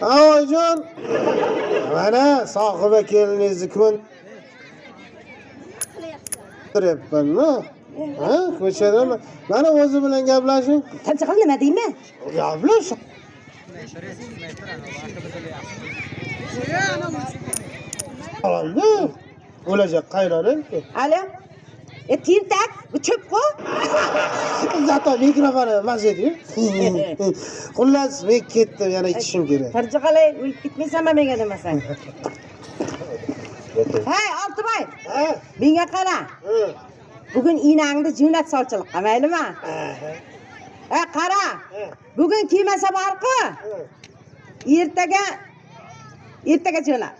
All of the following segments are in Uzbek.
oyijon mana sohiba keliningizni ko'ndiryapmanmi ha ko'chada mana o'zi bilan gaplashing. Tinch qil nima deyman? Gaplash o'lajak qaynonang ali e tentak bu zато mikrofonni maz eding. Xullas men ketdim yana ichishim kerak. tinch qalay o'lib ketmaysanmi menga demasang hey oltibay ha? Menga qara. Bugun inangni jo'nat sovchilikqa maylimi? E qara! Bugun kelmasa borku ertaga ertaga jo'nat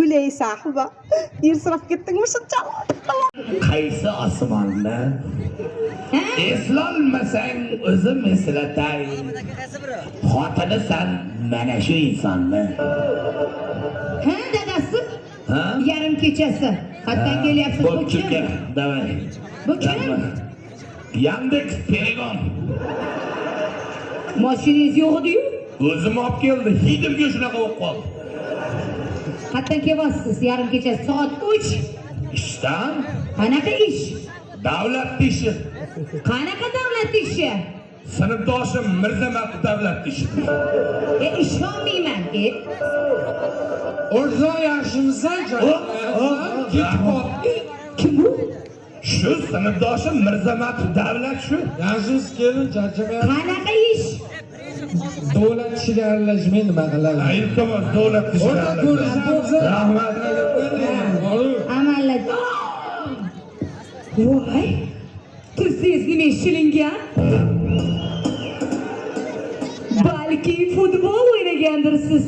o'lay sahiba ersirab ketdingmi shunchalik qaysi osmonda eslolmasang o'zim eslatay xotinisan mana shu insonni ha dadasi ha yarim kechasi qayerdan kelyapsiz bu kim давай bu kim yandeks telegram moshinangiz yo'q ediyu o'zim olib keldi hidimga shunaqa bo'lib qoldi. Qayerdan kelyapsiz? Yarim kechasi soat uch. Ishdan? Qanaqa ish? Davlat ishi qanaqa davlat ishi sinfdoshim mirzamat davlat ishi e ishonmayman e O'rza yaxshimisan kim bu? Shu sinfdoshim mirzamat davlat shu. Yaxshimiz kelin charchamayapti. qanaqa ish Davlat ishiga aralashmay nima qiladi? iltimos davlat O'rta ishi ko'rishamiz. rahmat amalladi voy tursangiz nima shilingan balki futbol o'ynagandirsiz.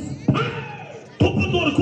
To'pni to'g'ri